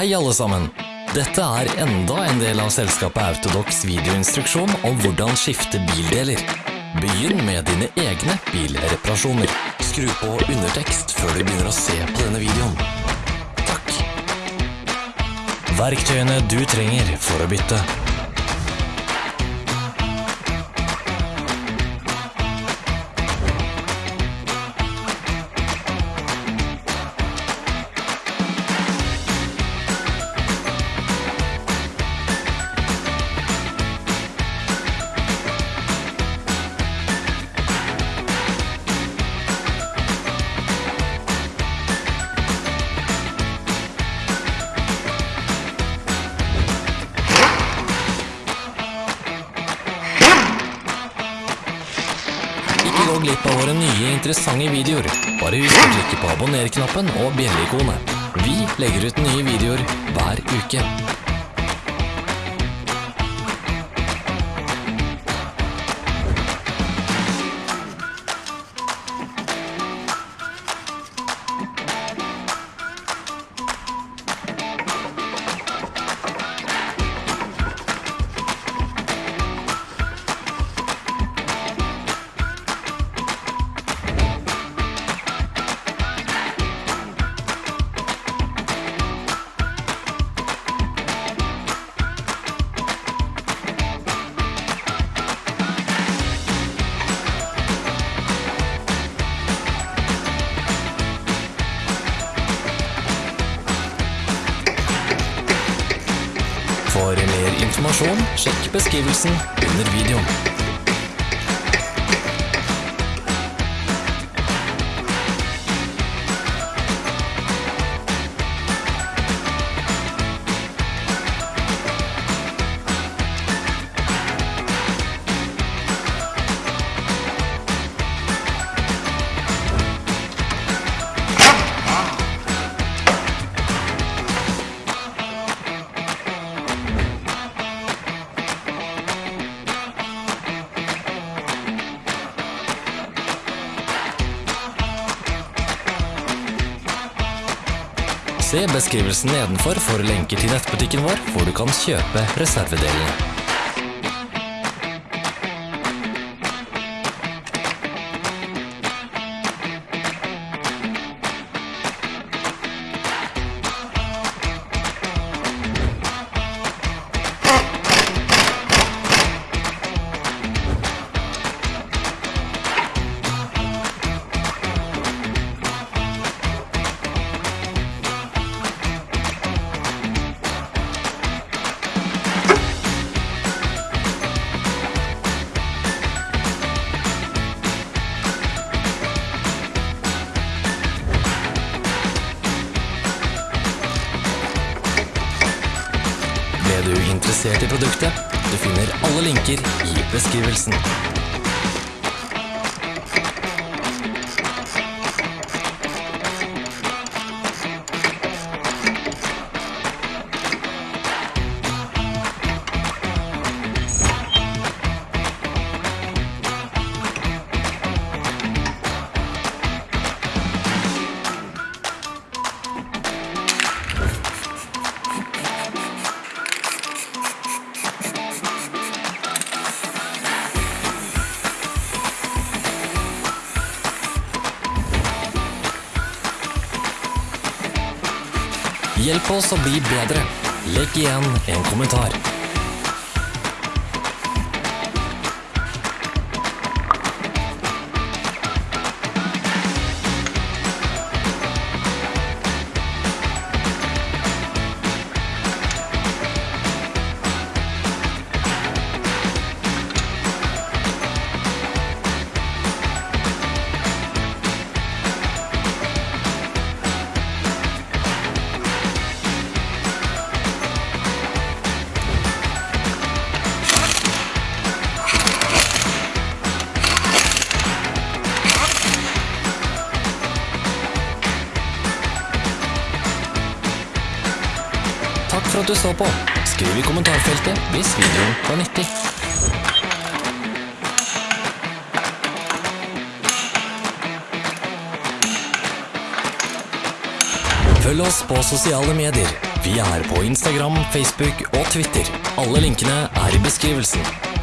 Hei alle sammen! Dette er enda en del av selskapet Autodox videoinstruksjon om hvordan skifte bildeler. Begynn med dine egne bilreparasjoner. Skru på undertekst før du begynner å se på denne videoen. Takk. Verktøyene du trenger for å bytte. Glipp av våre nye interessante videoer. Bare husk å klikke på abonner-knappen og bjelleikonet. Vi legger ut nye videoer hver uke. For mer informasjon, sjekk beskrivelsen under videoen. Se beskrivelsen nedenfor for lenker til nettbutikken vår, hvor du kan kjøpe reservedelene. Interessert i produktet? Du finner alle linker i beskrivelsen. Hjelp oss å bli bedre. Legg igjen en kommentar. Takk for at du så på. Skriv i kommentarfeltet hvis videoen var nyttig. Følg oss på sosiale medier. Vi er på Instagram, Facebook og Twitter. Alle linkene er i beskrivelsen.